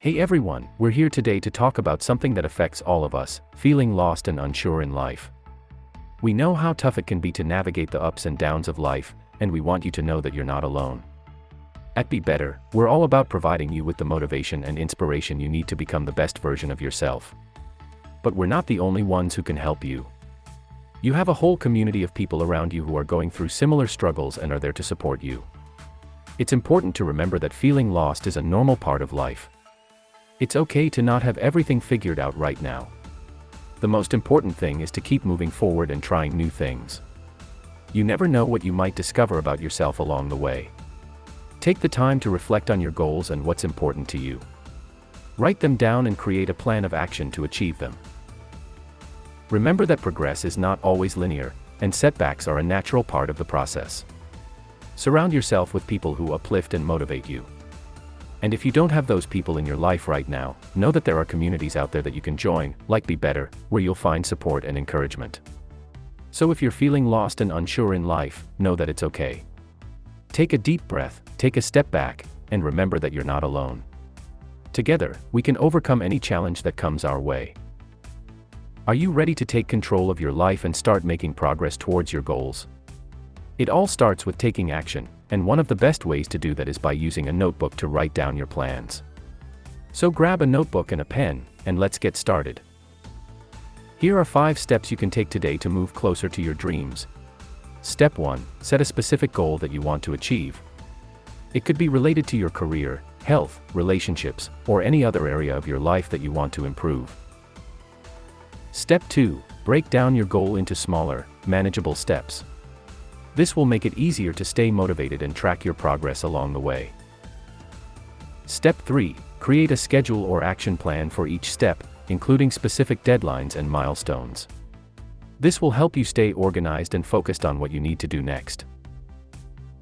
Hey everyone, we're here today to talk about something that affects all of us feeling lost and unsure in life. We know how tough it can be to navigate the ups and downs of life, and we want you to know that you're not alone. At Be Better, we're all about providing you with the motivation and inspiration you need to become the best version of yourself. But we're not the only ones who can help you. You have a whole community of people around you who are going through similar struggles and are there to support you. It's important to remember that feeling lost is a normal part of life. It's okay to not have everything figured out right now. The most important thing is to keep moving forward and trying new things. You never know what you might discover about yourself along the way. Take the time to reflect on your goals and what's important to you. Write them down and create a plan of action to achieve them. Remember that progress is not always linear, and setbacks are a natural part of the process. Surround yourself with people who uplift and motivate you. And if you don't have those people in your life right now, know that there are communities out there that you can join, like Be Better, where you'll find support and encouragement. So if you're feeling lost and unsure in life, know that it's okay. Take a deep breath, take a step back, and remember that you're not alone. Together, we can overcome any challenge that comes our way. Are you ready to take control of your life and start making progress towards your goals? It all starts with taking action, and one of the best ways to do that is by using a notebook to write down your plans. So grab a notebook and a pen, and let's get started. Here are 5 steps you can take today to move closer to your dreams. Step 1 Set a specific goal that you want to achieve. It could be related to your career, health, relationships, or any other area of your life that you want to improve. Step 2 Break down your goal into smaller, manageable steps. This will make it easier to stay motivated and track your progress along the way. Step 3 Create a schedule or action plan for each step, including specific deadlines and milestones. This will help you stay organized and focused on what you need to do next.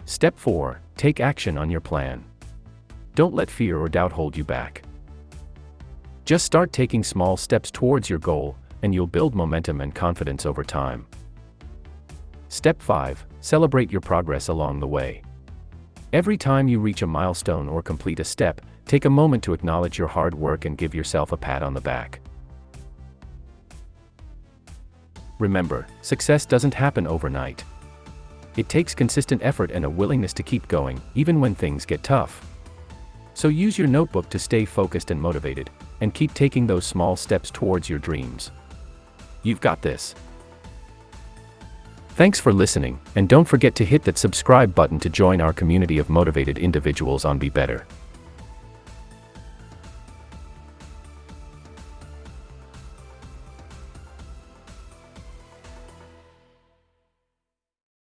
Step 4 Take action on your plan. Don't let fear or doubt hold you back. Just start taking small steps towards your goal, and you'll build momentum and confidence over time. Step 5 Celebrate your progress along the way. Every time you reach a milestone or complete a step, take a moment to acknowledge your hard work and give yourself a pat on the back. Remember, success doesn't happen overnight. It takes consistent effort and a willingness to keep going, even when things get tough. So use your notebook to stay focused and motivated, and keep taking those small steps towards your dreams. You've got this. Thanks for listening, and don't forget to hit that subscribe button to join our community of motivated individuals on Be Better.